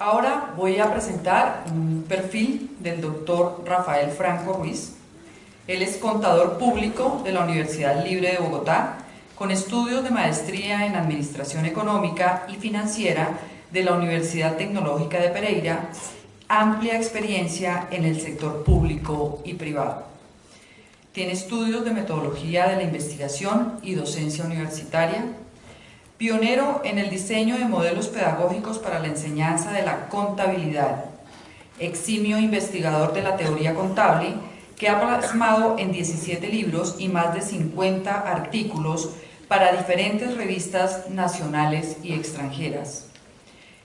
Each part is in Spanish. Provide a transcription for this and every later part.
Ahora voy a presentar un perfil del doctor Rafael Franco Ruiz. Él es contador público de la Universidad Libre de Bogotá, con estudios de maestría en Administración Económica y Financiera de la Universidad Tecnológica de Pereira, amplia experiencia en el sector público y privado. Tiene estudios de metodología de la investigación y docencia universitaria, pionero en el diseño de modelos pedagógicos para la enseñanza de la contabilidad, eximio investigador de la teoría contable, que ha plasmado en 17 libros y más de 50 artículos para diferentes revistas nacionales y extranjeras.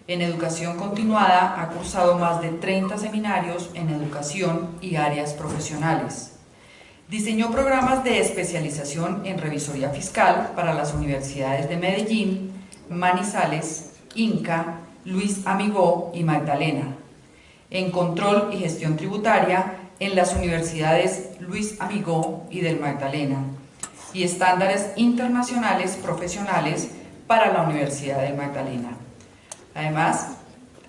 En educación continuada ha cursado más de 30 seminarios en educación y áreas profesionales. Diseñó programas de especialización en revisoría fiscal para las universidades de Medellín, Manizales, Inca, Luis Amigó y Magdalena. En control y gestión tributaria en las universidades Luis Amigó y del Magdalena. Y estándares internacionales profesionales para la Universidad del Magdalena. Además,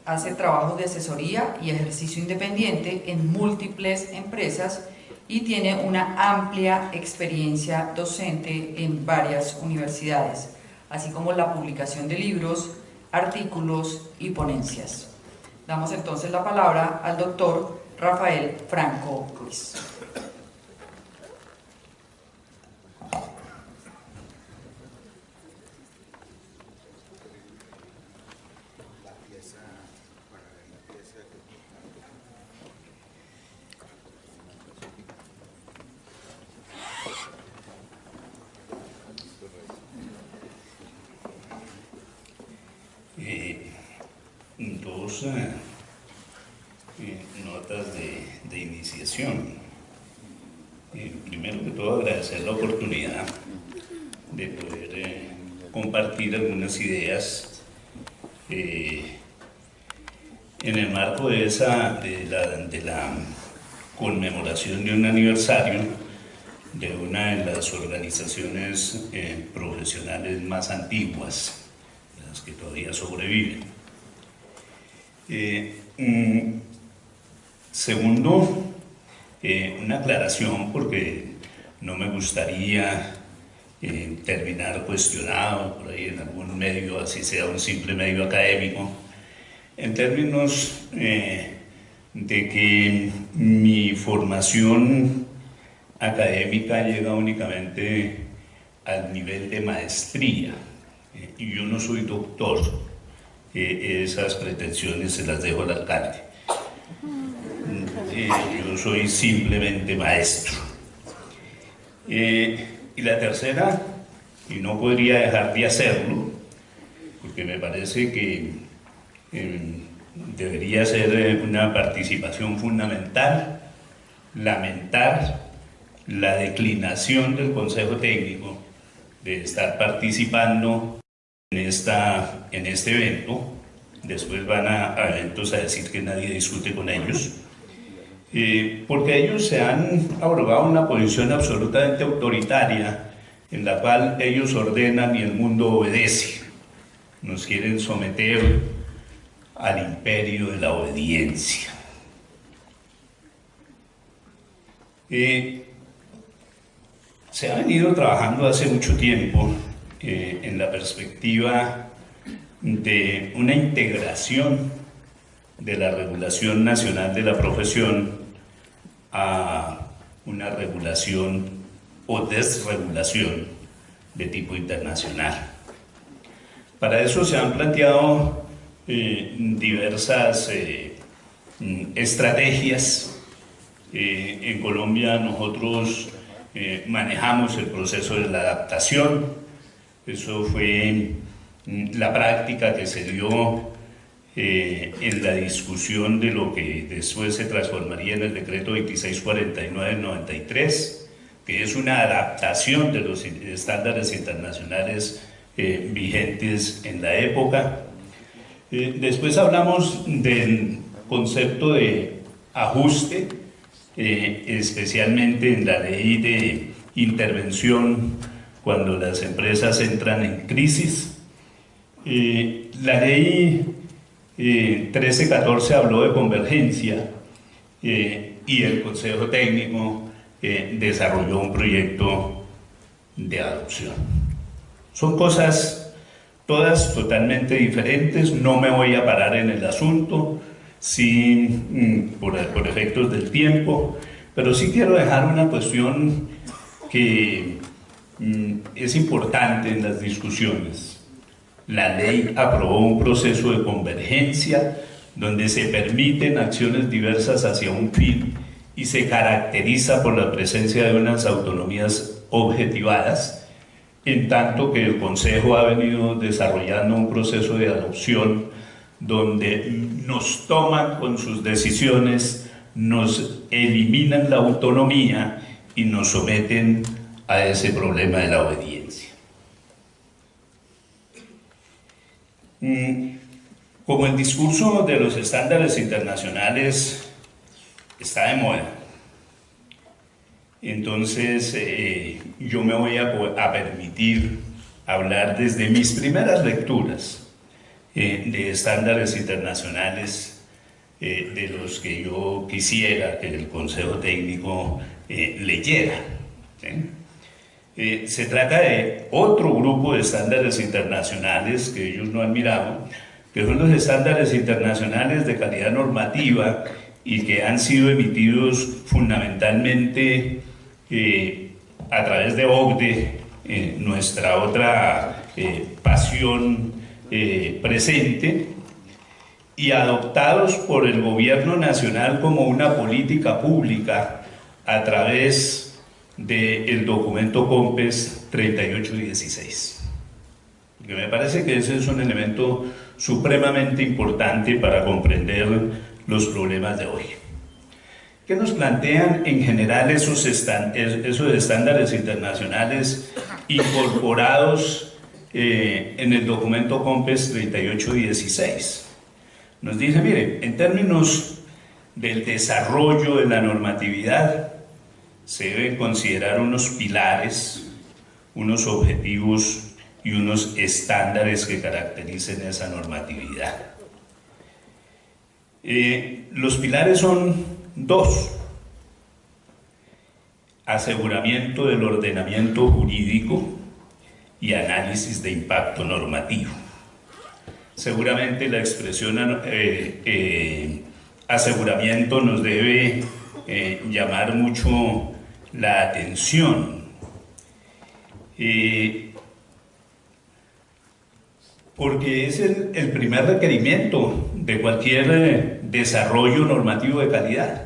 hace trabajos de asesoría y ejercicio independiente en múltiples empresas y tiene una amplia experiencia docente en varias universidades, así como la publicación de libros, artículos y ponencias. Damos entonces la palabra al doctor Rafael Franco Ruiz. algunas ideas eh, en el marco de, esa, de, la, de un aniversario de una de las organizaciones eh, profesionales más antiguas, las que todavía sobreviven. Eh, segundo, una aclaración porque no me gustaría terminar cuestionado por ahí en algún medio, así sea un simple medio académico, en términos eh, de que mi formación académica llega únicamente al nivel de maestría eh, y yo no soy doctor, eh, esas pretensiones se las dejo al alcalde. yo soy simplemente maestro. Y la tercera, y no podría dejar de hacerlo, porque me parece que em, debería ser eh, una participación fundamental, lamentar la declinación del Consejo Técnico de estar participando en, esta, en este evento. Después van a, a eventos a decir que nadie discute con ellos eh, porque ellos se han abrogado una posición absolutamente autoritaria en la cual ellos ordenan y el mundo obedece. Nos quieren someter al imperio de la obediencia. Eh, se ha venido trabajando hace mucho tiempo eh, en la perspectiva de una integración de la regulación nacional de la profesión a una regulación o desregulación de tipo internacional. Para eso se han planteado eh, diversas eh, estrategias. Eh, en Colombia nosotros manejamos el proceso de la adaptación. Eso fue mm, la práctica que se dio eh, en la discusión de lo que después se transformaría en el decreto 2649-93, que es una adaptación de los estándares internacionales eh, vigentes en la época. Eh, después hablamos del concepto de ajuste, especialmente en la ley de intervención cuando las empresas entran en crisis. la ley 1314 eh, habló de convergencia eh, y el Consejo Técnico eh, desarrolló un proyecto de adopción. Son cosas todas totalmente diferentes, no me voy a parar en el asunto sin, mm, por, por efectos del tiempo, pero sí quiero dejar una cuestión que mm, es importante en las discusiones. La ley aprobó un proceso de convergencia donde se permiten acciones diversas hacia un fin y se caracteriza por la presencia de unas autonomías objetivadas, en tanto que el Consejo ha venido desarrollando un proceso de adopción donde nos toman con sus decisiones, nos eliminan la autonomía y nos someten a ese problema de la obediencia. Mm, como el discurso de los estándares internacionales está de moda, entonces eh, yo me voy a, permitir hablar desde mis primeras lecturas eh, de estándares internacionales eh, de los que yo quisiera que el Consejo Técnico leyera. se trata de otro grupo de estándares internacionales que ellos no han mirado, que son los estándares internacionales de calidad normativa y que han sido emitidos fundamentalmente eh, a través de OCDE, eh, nuestra otra eh, pasión presente, y adoptados por el gobierno nacional como una política pública a través del documento COMPES 3816. Que me parece que ese es un elemento supremamente importante para comprender los problemas de hoy. ¿Qué nos plantean en general esos, esos estándares internacionales incorporados eh, en el documento COMPES 3816? Nos dice, mire, en términos del desarrollo de la normatividad, se deben considerar unos pilares, unos objetivos y unos estándares que caractericen esa normatividad. Eh, los pilares son dos. Aseguramiento del ordenamiento jurídico y análisis de impacto normativo. Seguramente la expresión eh, eh, aseguramiento nos debe llamar mucho la atención porque es el, primer requerimiento de cualquier eh, desarrollo normativo de calidad.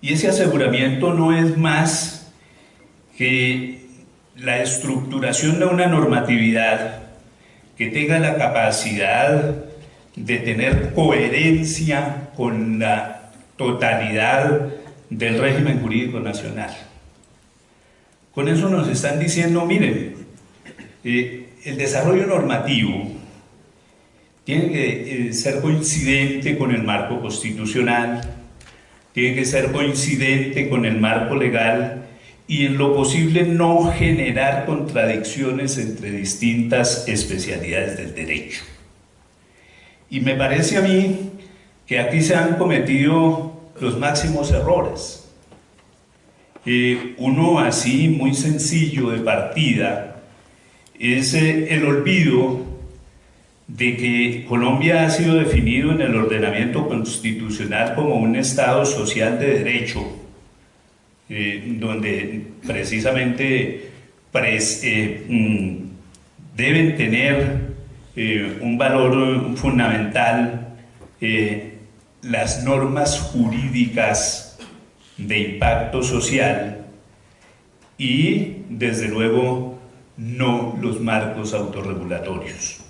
Y ese aseguramiento no es más que la estructuración de una normatividad que tenga la capacidad de tener coherencia con la totalidad del régimen jurídico nacional. Con eso nos están diciendo, miren, eh, el desarrollo normativo tiene que eh, ser coincidente con el marco constitucional, tiene que ser coincidente con el marco legal y en lo posible no generar contradicciones entre distintas especialidades del derecho. Y me parece a mí que aquí se han cometido los máximos errores. Eh, uno así muy sencillo de partida es el olvido de que Colombia ha sido definido en el ordenamiento constitucional como un Estado social de derecho, eh, donde precisamente eh, mm, deben tener eh, un valor fundamental las normas jurídicas de impacto social y desde luego no los marcos autorregulatorios.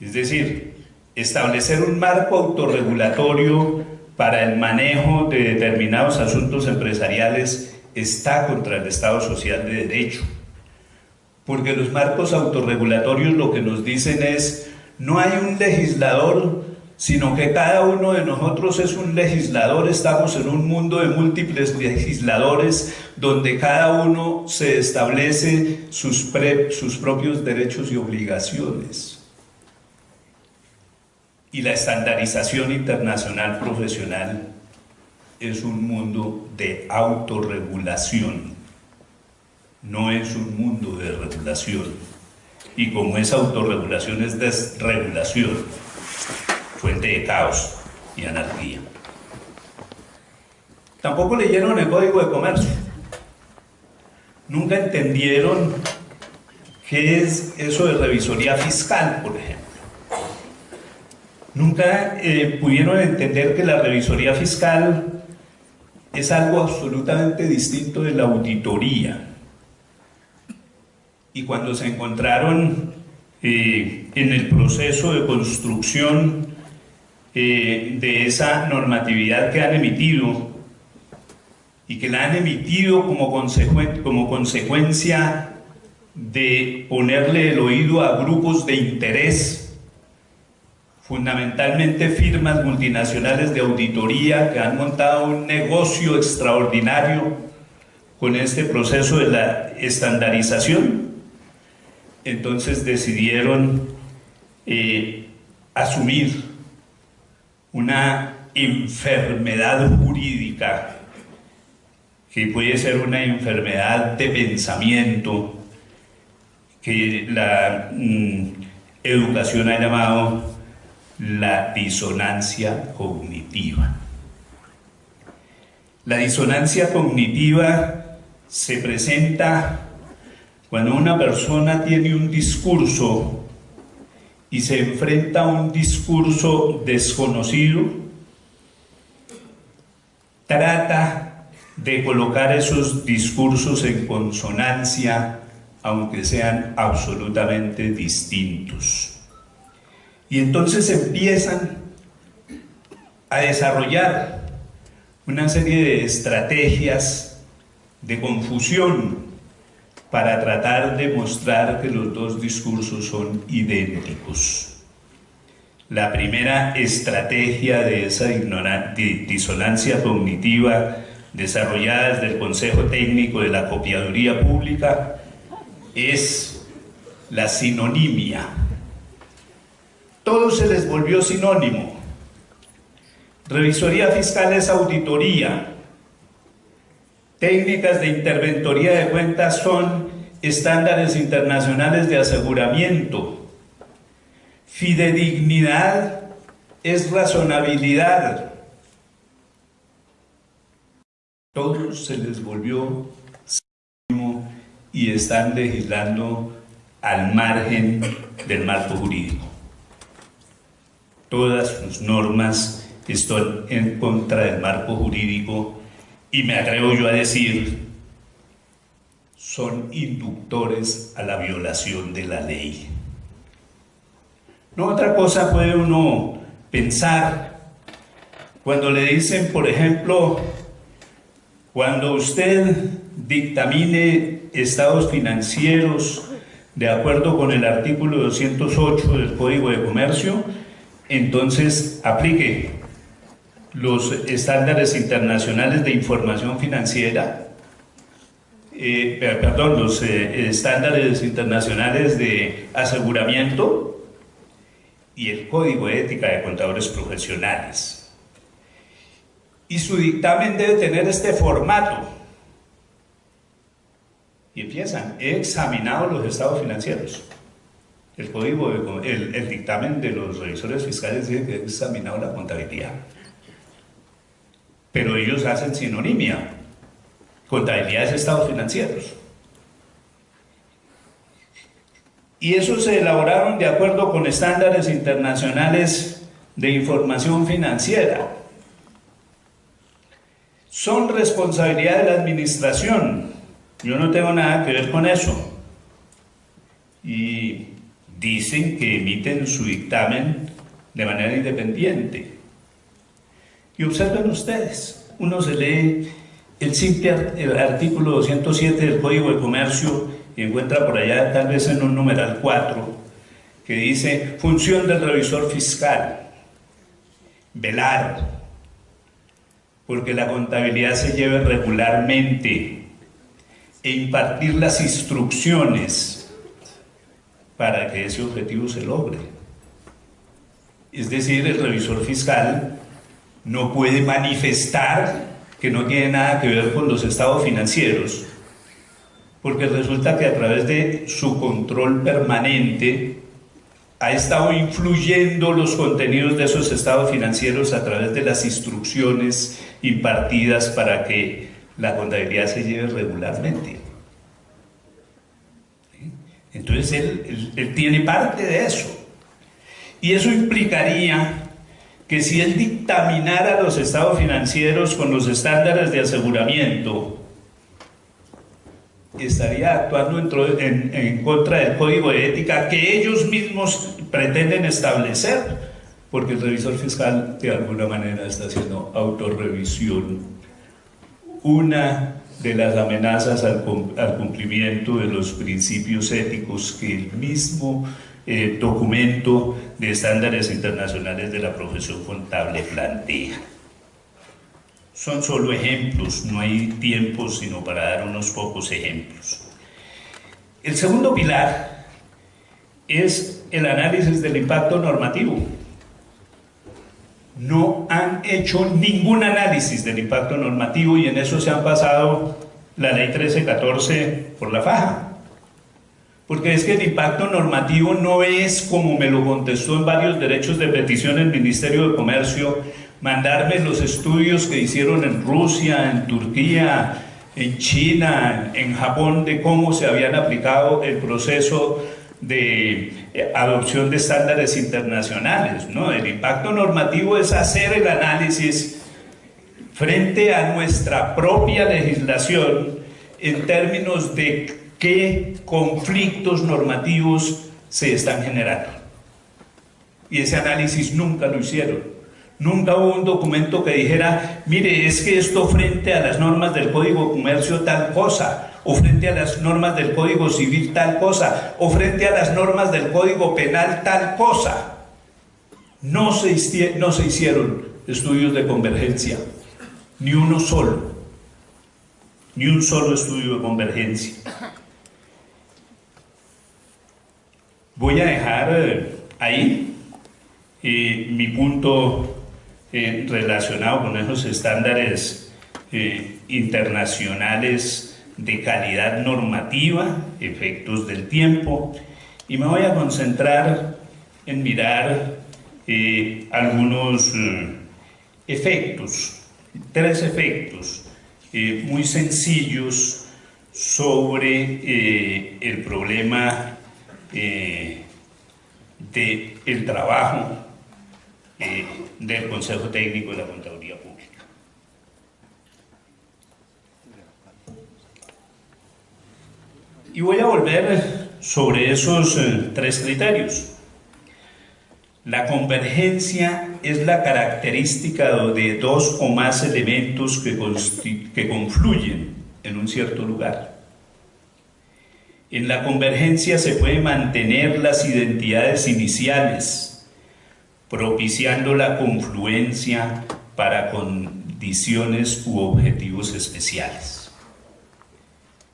Es decir, establecer un marco autorregulatorio para el manejo de determinados asuntos empresariales está contra el Estado Social de Derecho. Porque los marcos autorregulatorios lo que nos dicen es, no hay un legislador sino que cada uno de nosotros es un legislador, estamos en un mundo de múltiples legisladores donde cada uno se establece sus, propios derechos y obligaciones. Y la estandarización internacional profesional es un mundo de autorregulación, no es un mundo de regulación. Y como esa autorregulación es desregulación, fuente de caos y anarquía. Tampoco leyeron el Código de Comercio. Nunca entendieron qué es eso de revisoría fiscal, por ejemplo. Nunca eh, pudieron entender que la revisoría fiscal es algo absolutamente distinto de la auditoría. Y cuando se encontraron eh, en el proceso de construcción eh, de esa normatividad que han emitido y que la han emitido como, como consecuencia de ponerle el oído a grupos de interés fundamentalmente firmas multinacionales de auditoría que han montado un negocio extraordinario con este proceso de la estandarización. Entonces decidieron eh, asumir una enfermedad jurídica que puede ser una enfermedad de pensamiento que la mm, educación ha llamado la disonancia cognitiva. La disonancia cognitiva se presenta cuando una persona tiene un discurso y se enfrenta a un discurso desconocido, trata de colocar esos discursos en consonancia, aunque sean absolutamente distintos. Y entonces empiezan a desarrollar una serie de estrategias de confusión para tratar de mostrar que los dos discursos son idénticos. La primera estrategia de esa disonancia cognitiva desarrollada desde el Consejo Técnico de la Copiaduría Pública es la sinonimia todo se les volvió sinónimo. Revisoría fiscal es auditoría. Técnicas de interventoría de cuentas son estándares internacionales de aseguramiento. Fidedignidad es razonabilidad. Todo se les volvió sinónimo y están legislando al margen del marco jurídico todas sus normas están en contra del marco jurídico y me atrevo yo a decir, son inductores a la violación de la ley. No otra cosa puede uno pensar cuando le dicen, por ejemplo, cuando usted dictamine estados financieros de acuerdo con el artículo 208 del Código de Comercio, entonces aplique los estándares internacionales de información financiera, eh, perdón, los eh, estándares internacionales de aseguramiento y el Código de Ética de Contadores Profesionales. Y su dictamen debe tener este formato. Y empiezan, he examinado los estados financieros. El código, el, dictamen de los revisores fiscales dice que ha examinado la contabilidad. Pero ellos hacen sinonimia. Contabilidad es estados financieros. Y esos se elaboraron de acuerdo con estándares internacionales de información financiera. Son responsabilidad de la administración. Yo no tengo nada que ver con eso. Y dicen que emiten su dictamen de manera independiente. Y observen ustedes, uno se lee el simple artículo 207 del Código de Comercio y encuentra por allá tal vez en un numeral 4 que dice función del revisor fiscal, velar, porque la contabilidad se lleve regularmente e impartir las instrucciones para que ese objetivo se logre. Es decir, el revisor fiscal no puede manifestar que no tiene nada que ver con los estados financieros, porque resulta que a través de su control permanente ha estado influyendo los contenidos de esos estados financieros a través de las instrucciones impartidas para que la contabilidad se lleve regularmente. Entonces él, tiene parte de eso. Y eso implicaría que si él dictaminara los estados financieros con los estándares de aseguramiento, estaría actuando en, en, contra del código de ética que ellos mismos pretenden establecer, porque el revisor fiscal de alguna manera está haciendo autorrevisión. Una de las amenazas al, cumplimiento de los principios éticos que el mismo eh, documento de estándares internacionales de la profesión contable plantea. Son solo ejemplos, no hay tiempo sino para dar unos pocos ejemplos. El segundo pilar es el análisis del impacto normativo. No han hecho ningún análisis del impacto normativo y en eso se han pasado la ley 1314 por la faja. Porque es que el impacto normativo no es, como me lo contestó en varios derechos de petición el Ministerio de Comercio, mandarme los estudios que hicieron en Rusia, en Turquía, en China, en Japón, de cómo se habían aplicado el proceso de eh, adopción de estándares internacionales. ¿no? El impacto normativo es hacer el análisis frente a nuestra propia legislación en términos de qué conflictos normativos se están generando. Y ese análisis nunca lo hicieron. Nunca hubo un documento que dijera, mire, es que esto frente a las normas del Código de Comercio tal cosa, o frente a las normas del Código Civil tal cosa, o frente a las normas del Código Penal tal cosa. No se, hicieron estudios de convergencia, ni uno solo, ni un solo estudio de convergencia. Voy a dejar eh, ahí eh, mi punto eh, relacionado con esos estándares internacionales de calidad normativa, efectos del tiempo, y me voy a concentrar en mirar algunos efectos, tres efectos muy sencillos sobre el problema eh, del trabajo eh, del Consejo Técnico de la Contaduría Pública. Y voy a volver sobre esos eh, tres criterios. La convergencia es la característica de dos o más elementos que, que confluyen en un cierto lugar. En la convergencia se puede mantener las identidades iniciales, propiciando la confluencia para condiciones u objetivos especiales.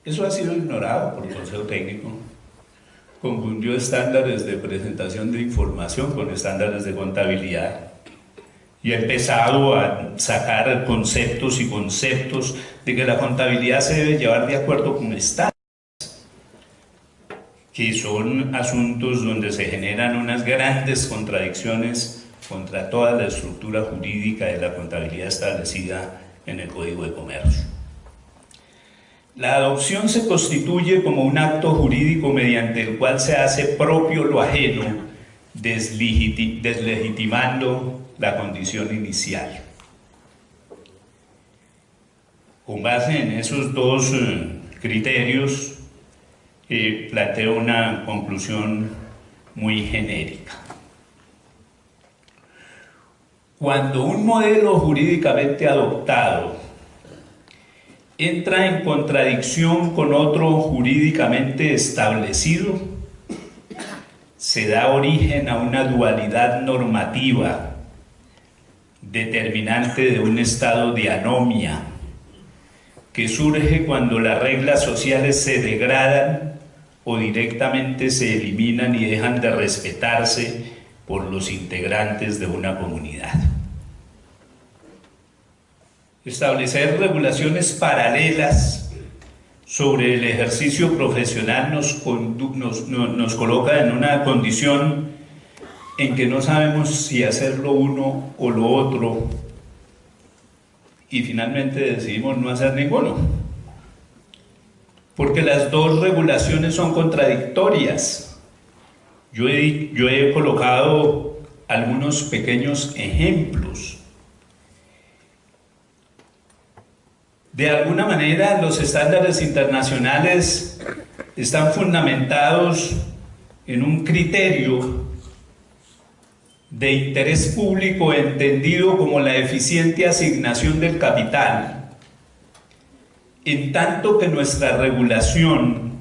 Eso ha sido ignorado por el Consejo Técnico. Confundió estándares de presentación de información con estándares de contabilidad y ha empezado a sacar conceptos y conceptos de que la contabilidad se debe llevar de acuerdo con estándares que son asuntos donde se generan unas grandes contradicciones contra toda la estructura jurídica de la contabilidad establecida en el Código de Comercio. La adopción se constituye como un acto jurídico mediante el cual se hace propio lo ajeno, deslegitimando la condición inicial. Con base en esos dos eh, criterios, planteo una conclusión muy genérica. Cuando un modelo jurídicamente adoptado entra en contradicción con otro jurídicamente establecido, se da origen a una dualidad normativa determinante de un estado de anomia que surge cuando las reglas sociales se degradan o directamente se eliminan y dejan de respetarse por los integrantes de una comunidad. Establecer regulaciones paralelas sobre el ejercicio profesional nos, coloca en una condición en que no sabemos si hacerlo uno o lo otro y finalmente decidimos no hacer ninguno. Porque las dos regulaciones son contradictorias. Yo he, yo he colocado algunos pequeños ejemplos. De alguna manera los estándares internacionales están fundamentados en un criterio de interés público entendido como la eficiente asignación del capital, en tanto que nuestra regulación,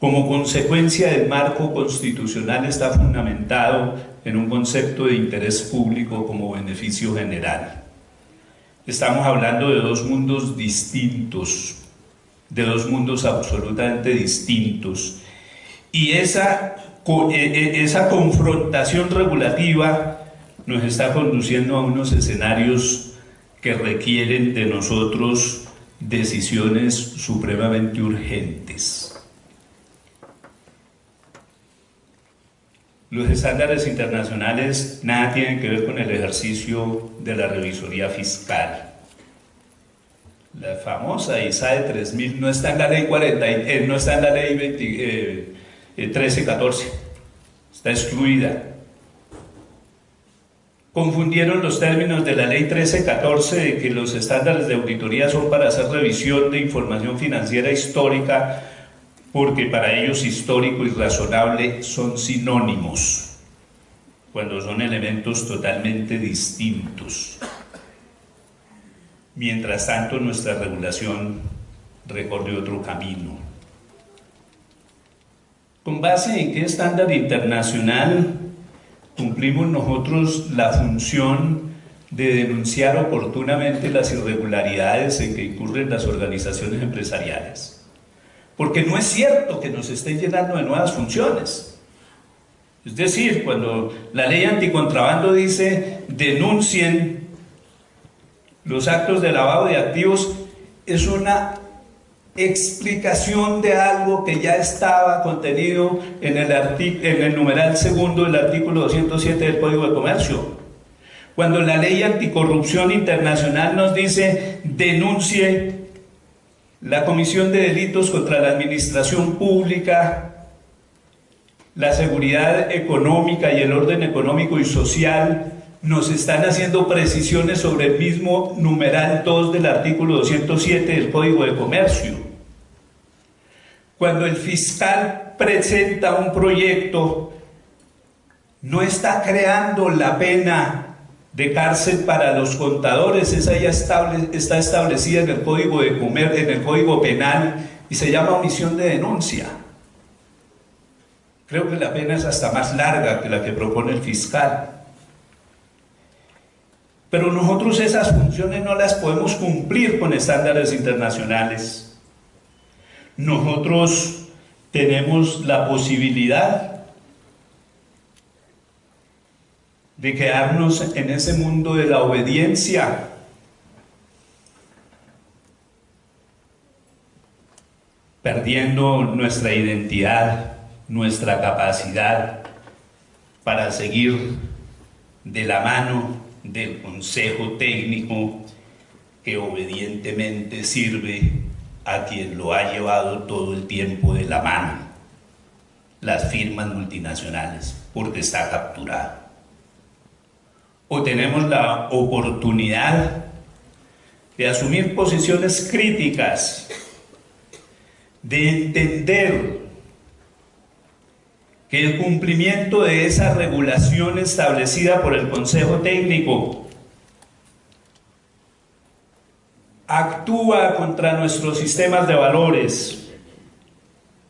como consecuencia del marco constitucional, está fundamentado en un concepto de interés público como beneficio general. Estamos hablando de dos mundos distintos, de dos mundos absolutamente distintos. Y esa e, e, esa confrontación regulativa nos está conduciendo a unos escenarios que requieren de nosotros decisiones supremamente urgentes. Los estándares internacionales nada tienen que ver con el ejercicio de la revisoría fiscal. La famosa ISAE 3000 no está en la ley 40, eh, no está en la ley 20, 13-14. Eh, Está excluida. Confundieron los términos de la ley 13-14 de que los estándares de auditoría son para hacer revisión de información financiera histórica porque para ellos histórico y razonable son sinónimos, cuando son elementos totalmente distintos. Mientras tanto, nuestra regulación recorre otro camino. ¿Con base en qué estándar internacional cumplimos nosotros la función de denunciar oportunamente las irregularidades en que incurren las organizaciones empresariales? Porque no es cierto que nos estén llenando de nuevas funciones. Es decir, cuando la ley anticontrabando dice denuncien los actos de lavado de activos, es una explicación de algo que ya estaba contenido en el, en el numeral segundo del artículo 207 del Código de Comercio. Cuando la ley anticorrupción internacional nos dice denuncie la comisión de delitos contra la administración pública, la seguridad económica y el orden económico y social, nos están haciendo precisiones sobre el mismo numeral 2 del artículo 207 del Código de Comercio. Cuando el fiscal presenta un proyecto, no está creando la pena de cárcel para los contadores, esa ya está establecida en el Código de Comer, en el Código Penal y se llama omisión de denuncia. Creo que la pena es hasta más larga que la que propone el fiscal. Pero nosotros esas funciones no las podemos cumplir con estándares internacionales nosotros tenemos la posibilidad de quedarnos en ese mundo de la obediencia. perdiendo nuestra identidad, nuestra capacidad para seguir de la mano del consejo técnico que obedientemente sirve a quien lo ha llevado todo el tiempo de la mano, las firmas multinacionales, porque está capturado. O tenemos la oportunidad de asumir posiciones críticas, de entender que el cumplimiento de esa regulación establecida por el Consejo Técnico actúa contra nuestros sistemas de valores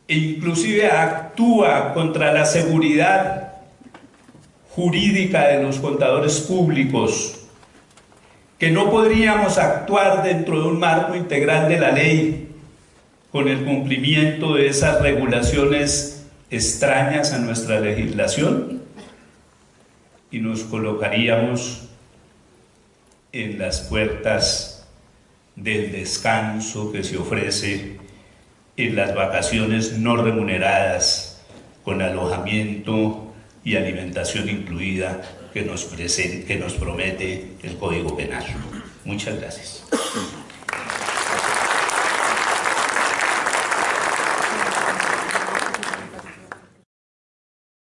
e inclusive actúa contra la seguridad jurídica de los contadores públicos, que no podríamos actuar dentro de un marco integral de la ley con el cumplimiento de esas regulaciones extrañas a nuestra legislación? y nos colocaríamos en las puertas del descanso que se ofrece en las vacaciones no remuneradas con alojamiento y alimentación incluida que nos, que nos promete el Código Penal. Muchas gracias.